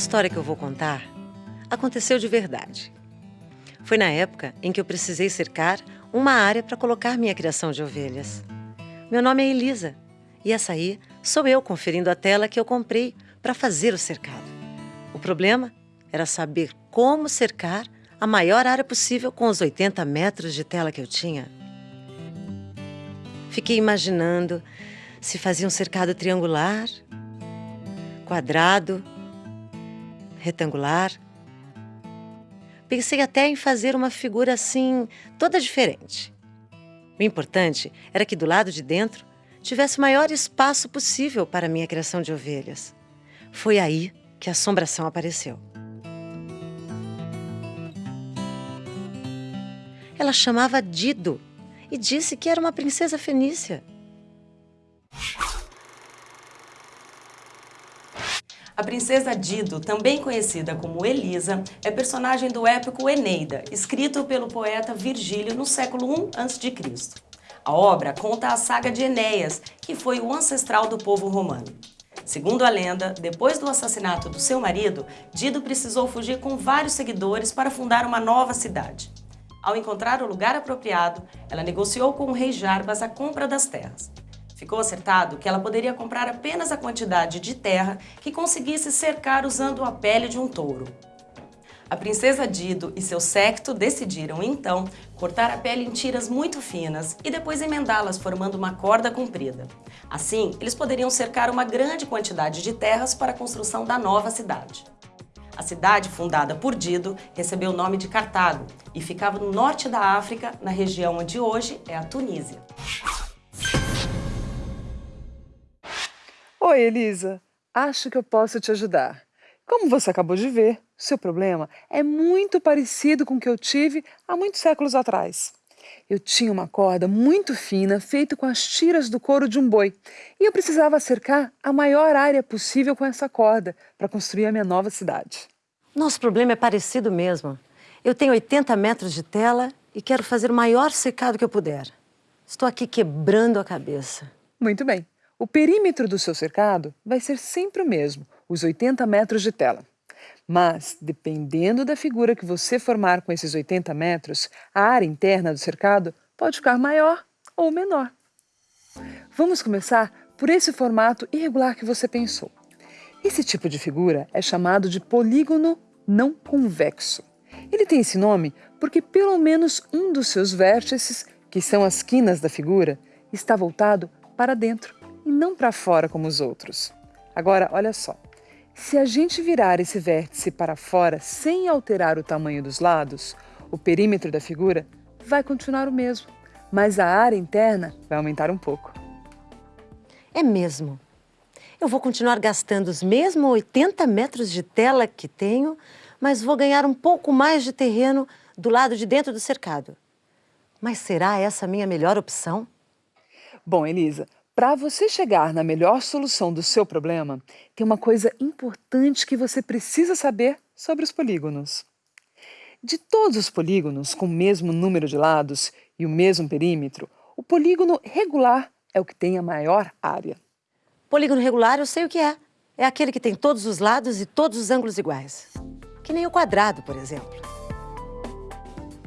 História que eu vou contar aconteceu de verdade. Foi na época em que eu precisei cercar uma área para colocar minha criação de ovelhas. Meu nome é Elisa e essa aí sou eu conferindo a tela que eu comprei para fazer o cercado. O problema era saber como cercar a maior área possível com os 80 metros de tela que eu tinha. Fiquei imaginando se fazia um cercado triangular, quadrado, retangular. Pensei até em fazer uma figura assim, toda diferente. O importante era que do lado de dentro tivesse o maior espaço possível para minha criação de ovelhas. Foi aí que a assombração apareceu. Ela chamava Dido e disse que era uma princesa fenícia. A princesa Dido, também conhecida como Elisa, é personagem do épico Eneida, escrito pelo poeta Virgílio no século I a.C. A obra conta a saga de Enéas, que foi o ancestral do povo romano. Segundo a lenda, depois do assassinato do seu marido, Dido precisou fugir com vários seguidores para fundar uma nova cidade. Ao encontrar o lugar apropriado, ela negociou com o rei Jarbas a compra das terras. Ficou acertado que ela poderia comprar apenas a quantidade de terra que conseguisse cercar usando a pele de um touro. A princesa Dido e seu séquito decidiram, então, cortar a pele em tiras muito finas e depois emendá-las formando uma corda comprida. Assim, eles poderiam cercar uma grande quantidade de terras para a construção da nova cidade. A cidade, fundada por Dido, recebeu o nome de Cartago e ficava no norte da África, na região onde hoje é a Tunísia. Oi, Elisa. Acho que eu posso te ajudar. Como você acabou de ver, seu problema é muito parecido com o que eu tive há muitos séculos atrás. Eu tinha uma corda muito fina feita com as tiras do couro de um boi e eu precisava cercar a maior área possível com essa corda para construir a minha nova cidade. Nosso problema é parecido mesmo. Eu tenho 80 metros de tela e quero fazer o maior secado que eu puder. Estou aqui quebrando a cabeça. Muito bem. O perímetro do seu cercado vai ser sempre o mesmo, os 80 metros de tela. Mas, dependendo da figura que você formar com esses 80 metros, a área interna do cercado pode ficar maior ou menor. Vamos começar por esse formato irregular que você pensou. Esse tipo de figura é chamado de polígono não convexo. Ele tem esse nome porque pelo menos um dos seus vértices, que são as quinas da figura, está voltado para dentro e não para fora como os outros. Agora, olha só. Se a gente virar esse vértice para fora sem alterar o tamanho dos lados, o perímetro da figura vai continuar o mesmo, mas a área interna vai aumentar um pouco. É mesmo. Eu vou continuar gastando os mesmos 80 metros de tela que tenho, mas vou ganhar um pouco mais de terreno do lado de dentro do cercado. Mas será essa a minha melhor opção? Bom, Elisa, para você chegar na melhor solução do seu problema, tem uma coisa importante que você precisa saber sobre os polígonos. De todos os polígonos com o mesmo número de lados e o mesmo perímetro, o polígono regular é o que tem a maior área. Polígono regular eu sei o que é. É aquele que tem todos os lados e todos os ângulos iguais. Que nem o quadrado, por exemplo.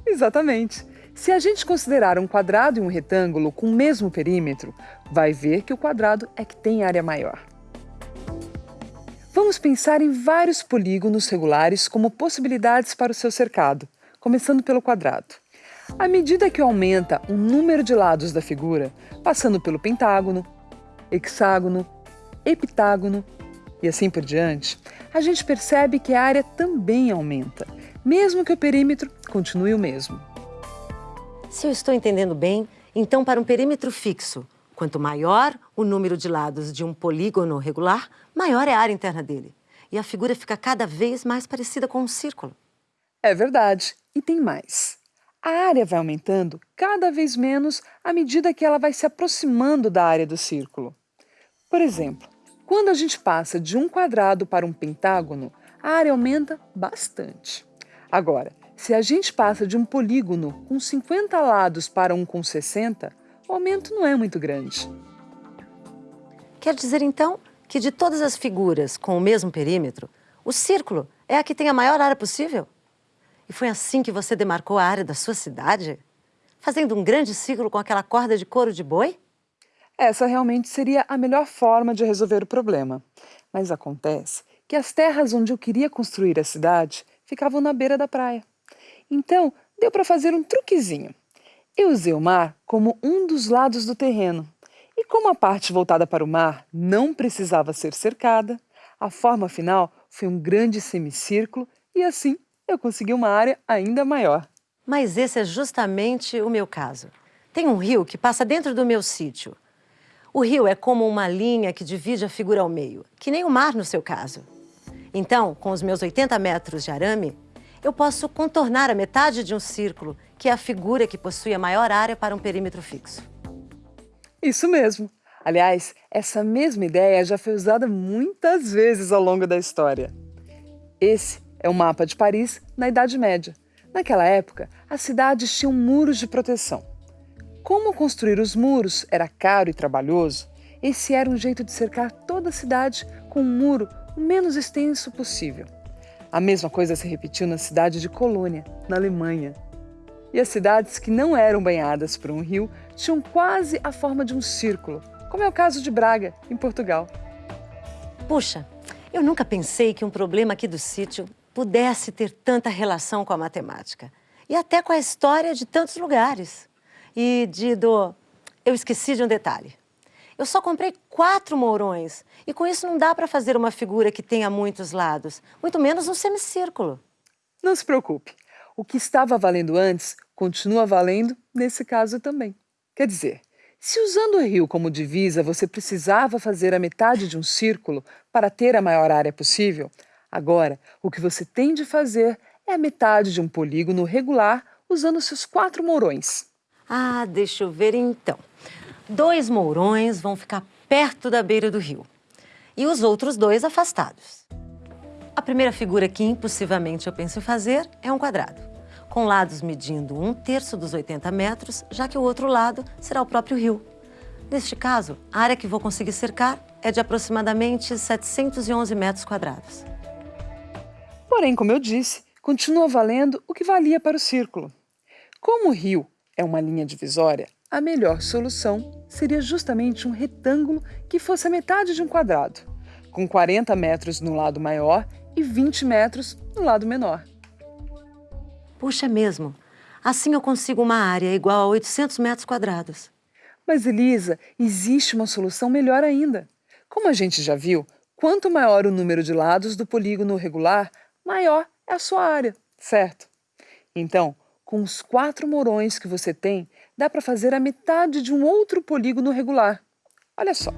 Exatamente. Se a gente considerar um quadrado e um retângulo com o mesmo perímetro, vai ver que o quadrado é que tem área maior. Vamos pensar em vários polígonos regulares como possibilidades para o seu cercado, começando pelo quadrado. À medida que aumenta o número de lados da figura, passando pelo pentágono, hexágono, epitágono e assim por diante, a gente percebe que a área também aumenta, mesmo que o perímetro continue o mesmo. Se eu estou entendendo bem, então para um perímetro fixo, quanto maior o número de lados de um polígono regular, maior é a área interna dele. E a figura fica cada vez mais parecida com um círculo. É verdade. E tem mais. A área vai aumentando cada vez menos à medida que ela vai se aproximando da área do círculo. Por exemplo, quando a gente passa de um quadrado para um pentágono, a área aumenta bastante. Agora, se a gente passa de um polígono com 50 lados para um com 60, o aumento não é muito grande. Quer dizer, então, que de todas as figuras com o mesmo perímetro, O círculo é a que tem a maior área possível. E foi assim que você demarcou a área da sua cidade? Fazendo um grande círculo com aquela corda de couro de boi? Essa realmente seria a melhor forma de resolver o problema. Mas acontece que as terras onde eu queria construir a cidade ficavam na beira da praia. Então, deu para fazer um truquezinho. Eu usei o mar como um dos lados do terreno. E como a parte voltada para o mar não precisava ser cercada, a forma final foi um grande semicírculo e assim eu consegui uma área ainda maior. Mas esse é justamente o meu caso. Tem um rio que passa dentro do meu sítio. O rio é como uma linha que divide a figura ao meio, que nem o mar no seu caso. Então, com os meus 80 metros de arame, eu posso contornar a metade de um círculo, que é a figura que possui a maior área para um perímetro fixo. Isso mesmo. Aliás, essa mesma ideia já foi usada muitas vezes ao longo da história. Esse é o mapa de Paris na Idade Média. Naquela época, as cidades tinham muros de proteção. Como construir os muros era caro e trabalhoso, esse era um jeito de cercar toda a cidade com um muro o menos extenso possível. A mesma coisa se repetiu na cidade de Colônia, na Alemanha. E as cidades que não eram banhadas por um rio tinham quase a forma de um círculo, como é o caso de Braga, em Portugal. Puxa, eu nunca pensei que um problema aqui do sítio pudesse ter tanta relação com a matemática e até com a história de tantos lugares. E, Dido, eu esqueci de um detalhe. Eu só comprei quatro mourões e com isso não dá para fazer uma figura que tenha muitos lados, muito menos um semicírculo. Não se preocupe. O que estava valendo antes continua valendo nesse caso também. Quer dizer, se usando o rio como divisa você precisava fazer a metade de um círculo para ter a maior área possível, agora o que você tem de fazer é a metade de um polígono regular usando seus quatro mourões. Ah, deixa eu ver então dois mourões vão ficar perto da beira do rio e os outros dois afastados. A primeira figura que impossivelmente eu penso em fazer é um quadrado, com lados medindo um terço dos 80 metros, já que o outro lado será o próprio rio. Neste caso, a área que vou conseguir cercar é de aproximadamente 711 metros quadrados. Porém, como eu disse, continua valendo o que valia para o círculo. Como o rio é uma linha divisória, a melhor solução seria justamente um retângulo que fosse a metade de um quadrado, com 40 metros no lado maior e 20 metros no lado menor. Puxa mesmo, assim eu consigo uma área igual a 800 metros quadrados. Mas, Elisa, existe uma solução melhor ainda. Como a gente já viu, quanto maior o número de lados do polígono regular, maior é a sua área, certo? Então, com os quatro morões que você tem, dá para fazer a metade de um outro polígono regular. Olha só,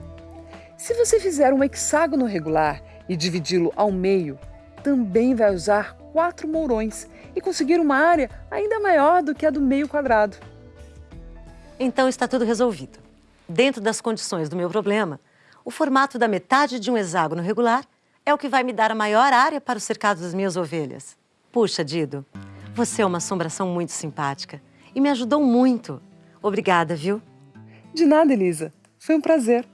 se você fizer um hexágono regular e dividi-lo ao meio, também vai usar quatro mourões e conseguir uma área ainda maior do que a do meio quadrado. Então está tudo resolvido. Dentro das condições do meu problema, o formato da metade de um hexágono regular é o que vai me dar a maior área para o cercado das minhas ovelhas. Puxa, Dido, você é uma assombração muito simpática e me ajudou muito. Obrigada, viu? De nada, Elisa. Foi um prazer.